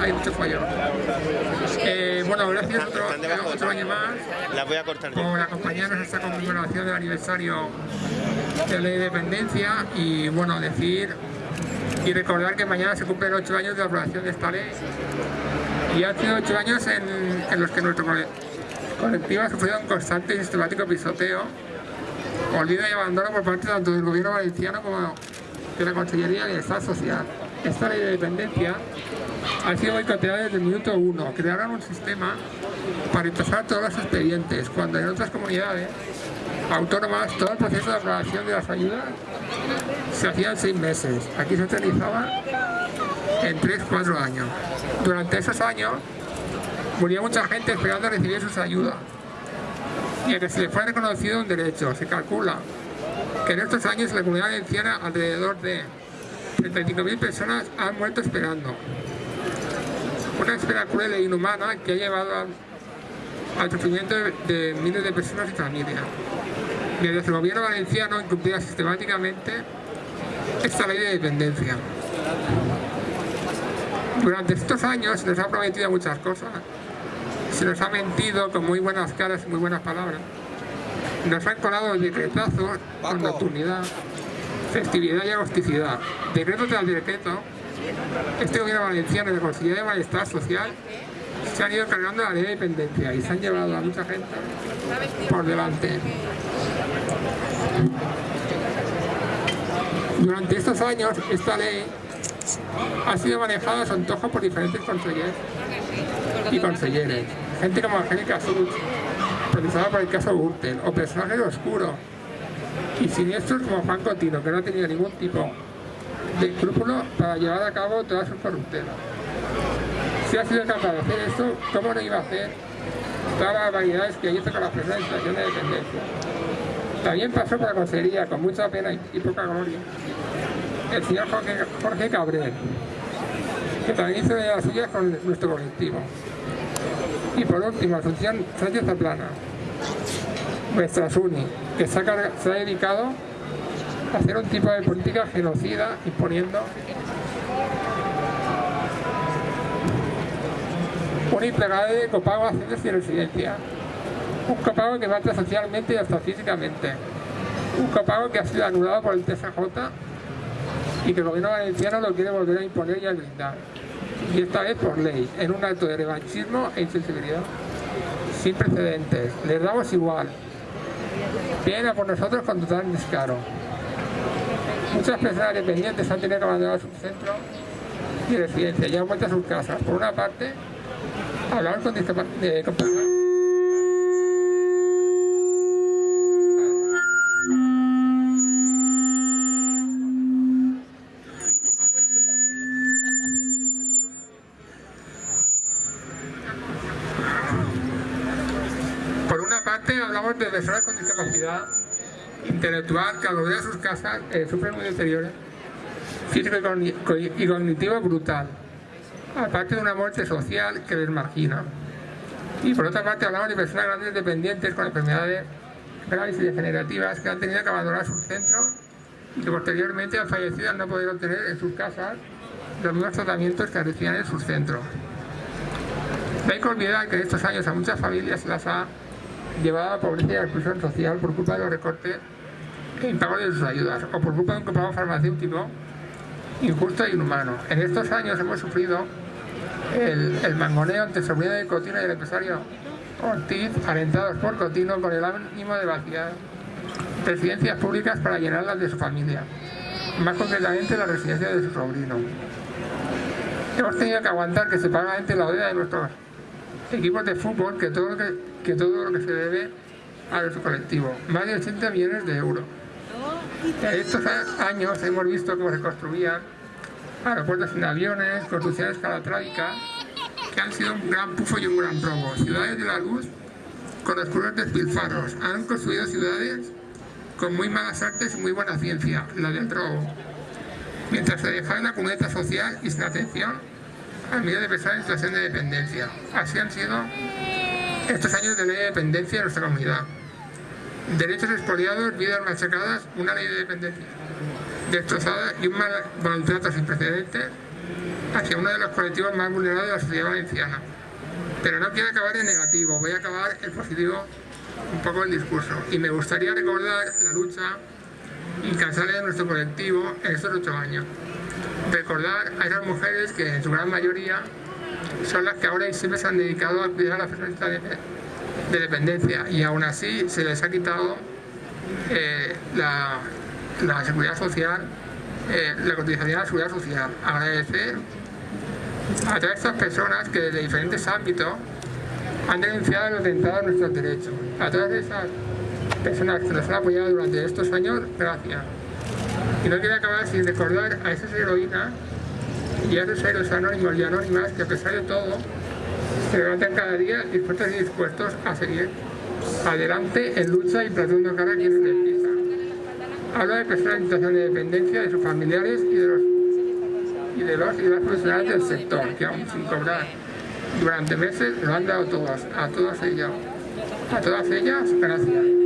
hay muchos fallos. Eh, bueno, gracias otro, otro año más la voy a cortar por acompañarnos en esta conmemoración del aniversario de la independencia y bueno, decir y recordar que mañana se cumplen ocho años de la aprobación de esta ley y hace ocho años en, los que nuestro colectivo ha sufrido un constante y sistemático pisoteo, olvido y abandono por parte tanto del gobierno valenciano como de la Consellería de Bienestar Social. Esta ley de dependencia ha sido boicoteada desde el minuto uno. Crearon un sistema para retrasar todos los expedientes, cuando en otras comunidades autónomas todo el proceso de aprobación de las ayudas se hacía en seis meses. Aquí se realizaba en tres, cuatro años. Durante esos años murió mucha gente esperando recibir sus ayudas y a que se le fue reconocido un derecho. Se calcula que en estos años la comunidad valenciana alrededor de 35.000 personas han muerto esperando. Una espera cruel e inhumana que ha llevado al, al sufrimiento de, de miles de personas y familias. Mientras el gobierno valenciano incumplía sistemáticamente esta ley de dependencia. Durante estos años se nos ha prometido muchas cosas. Se nos ha mentido con muy buenas caras y muy buenas palabras. Nos han colado decretazos con nocturnidad, festividad y agosticidad. Decreto tras decreto, este gobierno valenciano y la Consejería de Bienestar Social se han ido cargando la ley de dependencia y se han llevado a mucha gente por delante. Durante estos años, esta ley ha sido manejada a su antojo por diferentes consejeros y conselleres. Gente como Angélica Sud, procesada por el caso Gürtel, o personajes oscuros y siniestros como Juan Cotino, que no tenido ningún tipo de escrúpulo para llevar a cabo todas sus corruptelas. Si ha sido capaz de hacer esto, ¿cómo no iba a hacer todas las barbaridades que hizo con las personas en situación de dependencia? También pasó por la consejería con mucha pena y, poca gloria el señor Jorge, Cabrera, que también hizo de las suyas con nuestro colectivo. Y por último, Asunción Sánchez Zaplana, nuestra SUNI, que se se ha dedicado hacer un tipo de política genocida imponiendo un implegable copago a centros sin residencia. Un copago que mata socialmente y hasta físicamente. Un copago que ha sido anulado por el TSJ y que el gobierno valenciano lo quiere volver a imponer y a blindar. Y esta vez por ley, en un acto de revanchismo e insensibilidad sin precedentes. Les damos igual. Vienen a por nosotros con total descaro. Muchas personas dependientes han tenido que abandonar su centro y residencia. Y han vuelto a sus casas. Por una parte, hablar con discapa- de- con personas Por una parte, hablamos de personas con discapacidad intelectual que al a sus casas eh, sufren un deterioro físico y cogni- co- y cognitivo brutal, aparte de una muerte social que les margina. Y por otra parte, hablamos de personas grandes dependientes con enfermedades graves y degenerativas que han tenido que abandonar sus centros y que posteriormente han fallecido al no poder obtener en sus casas los mismos tratamientos que recibían en sus centros. No hay que olvidar que en estos años a muchas familias las ha llevado a pobreza y a exclusión social por culpa de los recortes e impago de sus ayudas o por culpa de un copago farmacéutico injusto e inhumano. En estos años hemos sufrido el, el mangoneo entre sobrino de Cotino y el empresario Ortiz, alentados por Cotino con el ánimo de vaciar residencias públicas para llenarlas de su familia, más concretamente la residencia de su sobrino. Hemos tenido que aguantar que se paga entre la deuda de nuestros equipos de fútbol que todo lo que, que todo lo que se debe a nuestro colectivo, más de 80 millones de euros. En estos años hemos visto cómo se construían aeropuertos sin aviones, construcciones calatrábicas, que han sido un gran pufo y un gran robo. Ciudades de la luz con oscuros despilfarros. Han construido ciudades con muy malas artes y muy buena ciencia, la del robo. Mientras se dejaba en la cuneta social y sin atención a miles de personas en situación de dependencia. Así han sido estos años de ley de dependencia en nuestra comunidad. Derechos expoliados, vidas machacadas, una ley de dependencia destrozada y un mal- maltrato sin precedentes hacia uno de los colectivos más vulnerables de la sociedad valenciana. Pero no quiero acabar en negativo, voy a acabar en positivo un poco el discurso. Y me gustaría recordar la lucha incansable de nuestro colectivo en estos ocho años. Recordar a esas mujeres que en su gran mayoría son las que ahora y siempre se han dedicado a cuidar a las personas de dependencia y aún así se les ha quitado eh, la, seguridad social, eh, la cotización a la seguridad social. Agradecer a todas estas personas que desde diferentes ámbitos han denunciado el atentado a nuestros derechos. A todas esas personas que nos han apoyado durante estos años, gracias. Y no quiero acabar sin recordar a esas heroínas y a esos héroes anónimos y anónimas que a pesar de todo se levantan cada día dispuestos y dispuestos a seguir adelante en lucha y plantando cara a quienes les. Habla de personas en situación de dependencia, de sus familiares y de los y de los y las profesionales del sector, que aún sin cobrar durante meses lo han dado todas, a todas ellas. A todas ellas, gracias.